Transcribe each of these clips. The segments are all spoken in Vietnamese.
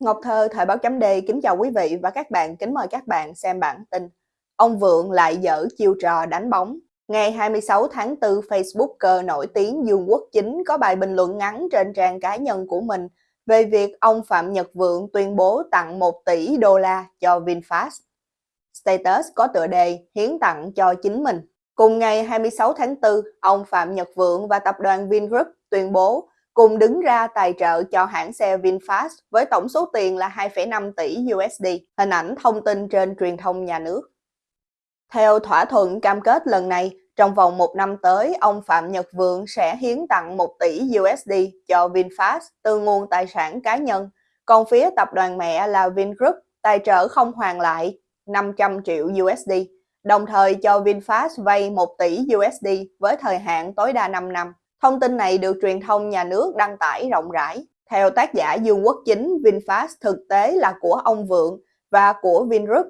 Ngọc Thơ, Thời báo chấm đê kính chào quý vị và các bạn, kính mời các bạn xem bản tin. Ông Vượng lại dở chiêu trò đánh bóng. Ngày 26 tháng 4, Facebooker nổi tiếng Dương Quốc Chính có bài bình luận ngắn trên trang cá nhân của mình về việc ông Phạm Nhật Vượng tuyên bố tặng 1 tỷ đô la cho VinFast. Status có tựa đề hiến tặng cho chính mình. Cùng ngày 26 tháng 4, ông Phạm Nhật Vượng và tập đoàn Vingroup tuyên bố cùng đứng ra tài trợ cho hãng xe VinFast với tổng số tiền là 2,5 tỷ USD, hình ảnh thông tin trên truyền thông nhà nước. Theo thỏa thuận cam kết lần này, trong vòng một năm tới, ông Phạm Nhật Vượng sẽ hiến tặng 1 tỷ USD cho VinFast từ nguồn tài sản cá nhân, còn phía tập đoàn mẹ là Vingroup tài trợ không hoàn lại 500 triệu USD, đồng thời cho VinFast vay 1 tỷ USD với thời hạn tối đa 5 năm. Thông tin này được truyền thông nhà nước đăng tải rộng rãi. Theo tác giả Dương Quốc Chính, VinFast thực tế là của ông Vượng và của Vingroup.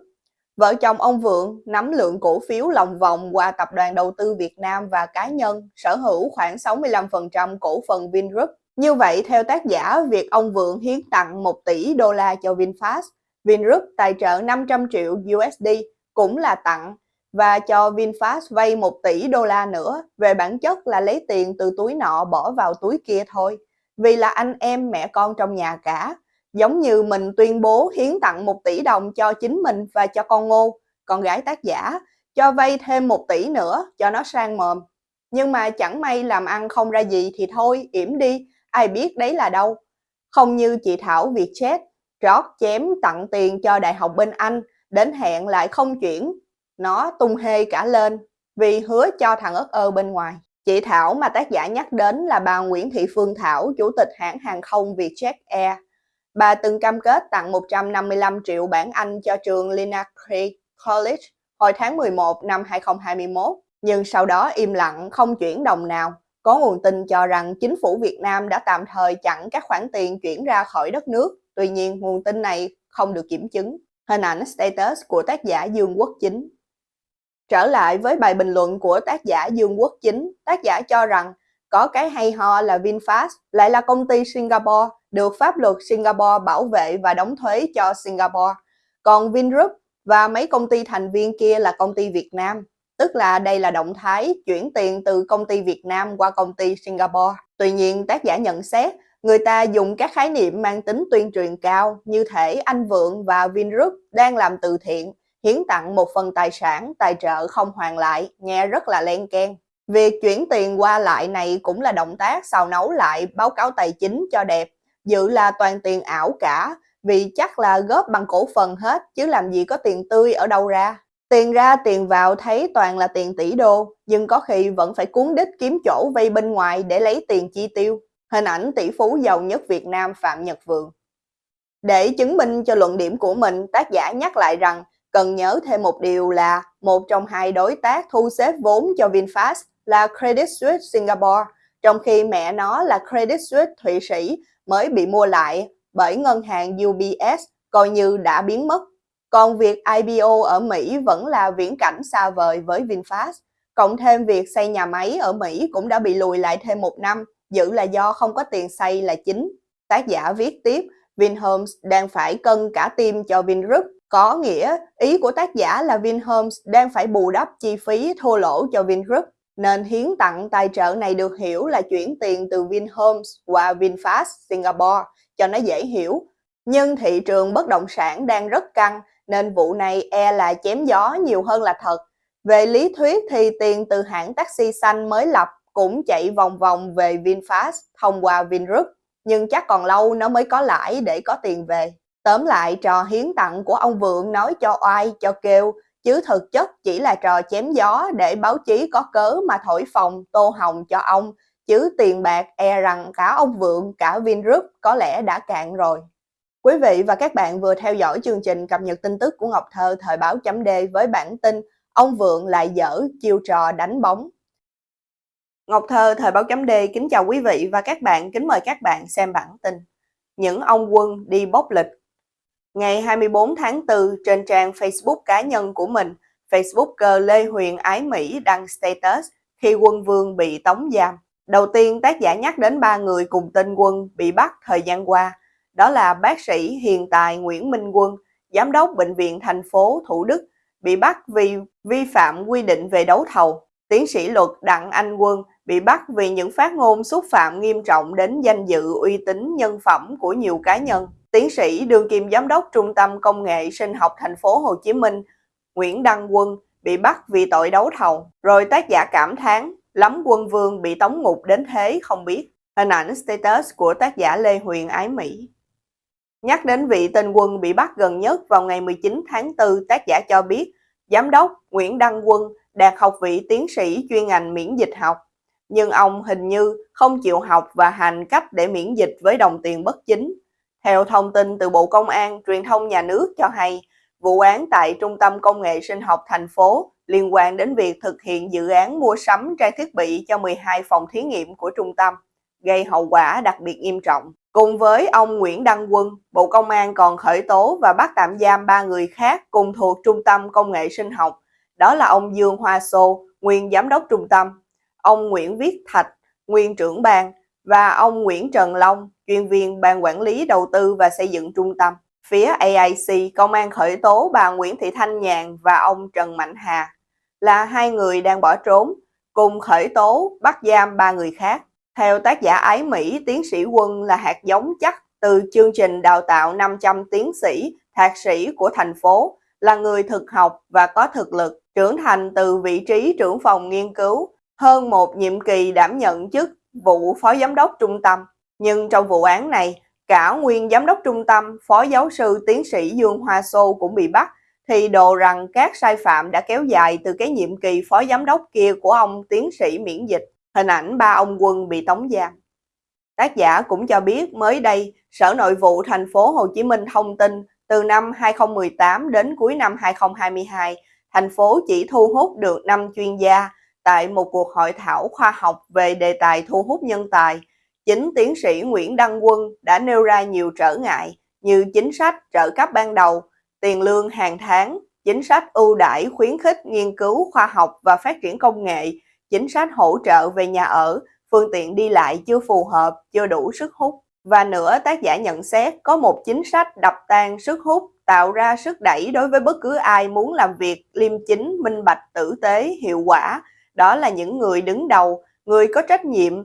Vợ chồng ông Vượng nắm lượng cổ phiếu lòng vòng qua Tập đoàn Đầu tư Việt Nam và cá nhân sở hữu khoảng 65% cổ phần Vingroup. Như vậy, theo tác giả, việc ông Vượng hiến tặng 1 tỷ đô la cho VinFast, Vingroup tài trợ 500 triệu USD cũng là tặng và cho VinFast vay 1 tỷ đô la nữa, về bản chất là lấy tiền từ túi nọ bỏ vào túi kia thôi. Vì là anh em mẹ con trong nhà cả, giống như mình tuyên bố hiến tặng 1 tỷ đồng cho chính mình và cho con Ngô, con gái tác giả, cho vay thêm 1 tỷ nữa cho nó sang mồm. Nhưng mà chẳng may làm ăn không ra gì thì thôi, yểm đi, ai biết đấy là đâu. Không như chị Thảo Vietjet, trót chém tặng tiền cho Đại học bên Anh, đến hẹn lại không chuyển, nó tung hê cả lên vì hứa cho thằng ớt ơ bên ngoài. Chị Thảo mà tác giả nhắc đến là bà Nguyễn Thị Phương Thảo, chủ tịch hãng hàng không Vietjet Air. Bà từng cam kết tặng 155 triệu bảng Anh cho trường Lina Creek College hồi tháng 11 năm 2021, nhưng sau đó im lặng không chuyển đồng nào. Có nguồn tin cho rằng chính phủ Việt Nam đã tạm thời chặn các khoản tiền chuyển ra khỏi đất nước. Tuy nhiên, nguồn tin này không được kiểm chứng. Hình ảnh status của tác giả Dương Quốc Chính Trở lại với bài bình luận của tác giả Dương Quốc Chính, tác giả cho rằng có cái hay ho là VinFast lại là công ty Singapore, được pháp luật Singapore bảo vệ và đóng thuế cho Singapore. Còn Vingroup và mấy công ty thành viên kia là công ty Việt Nam, tức là đây là động thái chuyển tiền từ công ty Việt Nam qua công ty Singapore. Tuy nhiên, tác giả nhận xét, người ta dùng các khái niệm mang tính tuyên truyền cao như thể anh Vượng và Vingroup đang làm từ thiện hiến tặng một phần tài sản tài trợ không hoàn lại, nghe rất là len ken. Việc chuyển tiền qua lại này cũng là động tác xào nấu lại báo cáo tài chính cho đẹp, dự là toàn tiền ảo cả, vì chắc là góp bằng cổ phần hết chứ làm gì có tiền tươi ở đâu ra. Tiền ra tiền vào thấy toàn là tiền tỷ đô, nhưng có khi vẫn phải cuốn đích kiếm chỗ vay bên ngoài để lấy tiền chi tiêu. Hình ảnh tỷ phú giàu nhất Việt Nam Phạm Nhật Vượng. Để chứng minh cho luận điểm của mình, tác giả nhắc lại rằng Cần nhớ thêm một điều là một trong hai đối tác thu xếp vốn cho VinFast là Credit Suisse Singapore, trong khi mẹ nó là Credit Suisse Thụy Sĩ mới bị mua lại bởi ngân hàng UBS coi như đã biến mất. Còn việc IPO ở Mỹ vẫn là viễn cảnh xa vời với VinFast. Cộng thêm việc xây nhà máy ở Mỹ cũng đã bị lùi lại thêm một năm, dự là do không có tiền xây là chính. Tác giả viết tiếp, Vinhomes đang phải cân cả tim cho Vingroup có nghĩa, ý của tác giả là Vinhomes đang phải bù đắp chi phí thua lỗ cho Vingroup, nên hiến tặng tài trợ này được hiểu là chuyển tiền từ Vinhomes qua VinFast Singapore cho nó dễ hiểu. Nhưng thị trường bất động sản đang rất căng nên vụ này e là chém gió nhiều hơn là thật. Về lý thuyết thì tiền từ hãng taxi xanh mới lập cũng chạy vòng vòng về VinFast thông qua Vingroup, nhưng chắc còn lâu nó mới có lãi để có tiền về. Tóm lại trò hiến tặng của ông Vượng nói cho oai cho kêu, chứ thực chất chỉ là trò chém gió để báo chí có cớ mà thổi phồng tô hồng cho ông, chứ tiền bạc e rằng cả ông Vượng cả Vingroup có lẽ đã cạn rồi. Quý vị và các bạn vừa theo dõi chương trình cập nhật tin tức của Ngọc Thơ thời báo chấm D với bản tin Ông Vượng lại dở chiêu trò đánh bóng. Ngọc Thơ thời báo chấm D kính chào quý vị và các bạn, kính mời các bạn xem bản tin. Những ông quân đi bốc lịch Ngày 24 tháng 4, trên trang Facebook cá nhân của mình, Facebooker Lê Huyền Ái Mỹ đăng status khi quân vương bị tống giam. Đầu tiên, tác giả nhắc đến ba người cùng tên quân bị bắt thời gian qua. Đó là bác sĩ hiện tài Nguyễn Minh Quân, giám đốc bệnh viện thành phố Thủ Đức, bị bắt vì vi phạm quy định về đấu thầu. Tiến sĩ luật Đặng Anh Quân bị bắt vì những phát ngôn xúc phạm nghiêm trọng đến danh dự uy tín nhân phẩm của nhiều cá nhân. Tiến sĩ đương kim giám đốc Trung tâm Công nghệ Sinh học thành phố Hồ Chí Minh Nguyễn Đăng Quân bị bắt vì tội đấu thầu. Rồi tác giả cảm thán lắm quân vương bị tống ngục đến thế không biết. Hình ảnh status của tác giả Lê Huyền Ái Mỹ. Nhắc đến vị tên quân bị bắt gần nhất vào ngày 19 tháng 4, tác giả cho biết Giám đốc Nguyễn Đăng Quân đạt học vị tiến sĩ chuyên ngành miễn dịch học. Nhưng ông hình như không chịu học và hành cách để miễn dịch với đồng tiền bất chính. Theo thông tin từ Bộ Công an, truyền thông nhà nước cho hay, vụ án tại Trung tâm Công nghệ Sinh học thành phố liên quan đến việc thực hiện dự án mua sắm trang thiết bị cho 12 phòng thí nghiệm của trung tâm, gây hậu quả đặc biệt nghiêm trọng. Cùng với ông Nguyễn Đăng Quân, Bộ Công an còn khởi tố và bắt tạm giam ba người khác cùng thuộc Trung tâm Công nghệ Sinh học. Đó là ông Dương Hoa Sô, nguyên giám đốc trung tâm, ông Nguyễn Viết Thạch, nguyên trưởng ban và ông Nguyễn Trần Long, chuyên viên ban quản lý đầu tư và xây dựng trung tâm. Phía AIC, công an khởi tố bà Nguyễn Thị Thanh Nhàn và ông Trần Mạnh Hà là hai người đang bỏ trốn, cùng khởi tố bắt giam ba người khác. Theo tác giả Ái Mỹ, tiến sĩ Quân là hạt giống chắc từ chương trình đào tạo 500 tiến sĩ, thạc sĩ của thành phố, là người thực học và có thực lực, trưởng thành từ vị trí trưởng phòng nghiên cứu, hơn một nhiệm kỳ đảm nhận chức vụ phó giám đốc trung tâm. Nhưng trong vụ án này, cả nguyên giám đốc trung tâm, phó giáo sư tiến sĩ Dương Hoa Sô cũng bị bắt, thì đồ rằng các sai phạm đã kéo dài từ cái nhiệm kỳ phó giám đốc kia của ông tiến sĩ miễn dịch. Hình ảnh ba ông quân bị tống giam. Tác giả cũng cho biết mới đây, Sở Nội vụ thành phố Hồ Chí Minh thông tin từ năm 2018 đến cuối năm 2022, thành phố chỉ thu hút được 5 chuyên gia tại một cuộc hội thảo khoa học về đề tài thu hút nhân tài. Chính tiến sĩ Nguyễn Đăng Quân đã nêu ra nhiều trở ngại như chính sách trợ cấp ban đầu, tiền lương hàng tháng, chính sách ưu đãi khuyến khích nghiên cứu khoa học và phát triển công nghệ, chính sách hỗ trợ về nhà ở, phương tiện đi lại chưa phù hợp, chưa đủ sức hút. Và nữa, tác giả nhận xét có một chính sách đập tan sức hút, tạo ra sức đẩy đối với bất cứ ai muốn làm việc liêm chính, minh bạch, tử tế, hiệu quả. Đó là những người đứng đầu, người có trách nhiệm,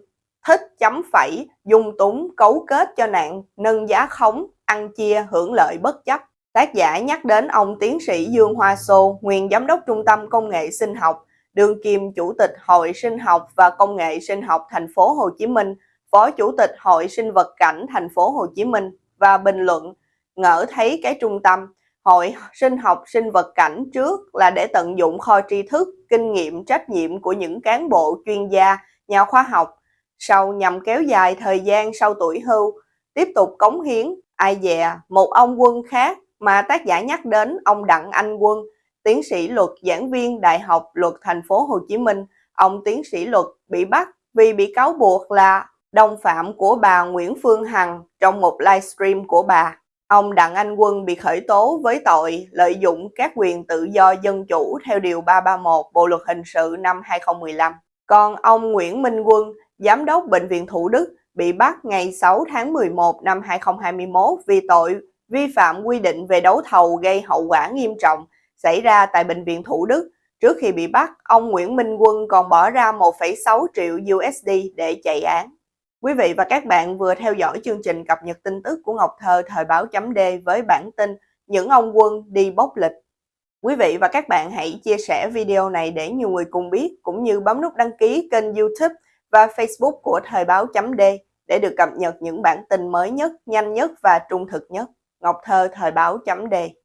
thích chấm phẩy, dung túng, cấu kết cho nạn, nâng giá khống, ăn chia, hưởng lợi bất chấp. Tác giả nhắc đến ông tiến sĩ Dương Hoa Sô, nguyên giám đốc Trung tâm Công nghệ Sinh học, đương kim chủ tịch Hội Sinh học và Công nghệ Sinh học thành phố Hồ Chí Minh, phó chủ tịch Hội Sinh vật cảnh thành phố Hồ Chí Minh và bình luận ngỡ thấy cái trung tâm Hội Sinh học Sinh vật cảnh trước là để tận dụng kho tri thức, kinh nghiệm, trách nhiệm của những cán bộ chuyên gia, nhà khoa học, sau nhằm kéo dài thời gian sau tuổi hưu, tiếp tục cống hiến, ai dè, một ông quân khác mà tác giả nhắc đến ông Đặng Anh Quân, tiến sĩ luật giảng viên Đại học Luật Thành phố Hồ Chí Minh, ông tiến sĩ luật bị bắt vì bị cáo buộc là đồng phạm của bà Nguyễn Phương Hằng trong một livestream của bà. Ông Đặng Anh Quân bị khởi tố với tội lợi dụng các quyền tự do dân chủ theo Điều 331 Bộ Luật Hình sự năm 2015. Còn ông Nguyễn Minh Quân, Giám đốc Bệnh viện Thủ Đức, bị bắt ngày 6 tháng 11 năm 2021 vì tội vi phạm quy định về đấu thầu gây hậu quả nghiêm trọng xảy ra tại Bệnh viện Thủ Đức. Trước khi bị bắt, ông Nguyễn Minh Quân còn bỏ ra 1,6 triệu USD để chạy án. Quý vị và các bạn vừa theo dõi chương trình cập nhật tin tức của Ngọc Thơ thời báo chấm D với bản tin Những ông quân đi bốc lịch. Quý vị và các bạn hãy chia sẻ video này để nhiều người cùng biết, cũng như bấm nút đăng ký kênh youtube và facebook của thời báo chấm D để được cập nhật những bản tin mới nhất, nhanh nhất và trung thực nhất. Ngọc Thơ thời báo chấm D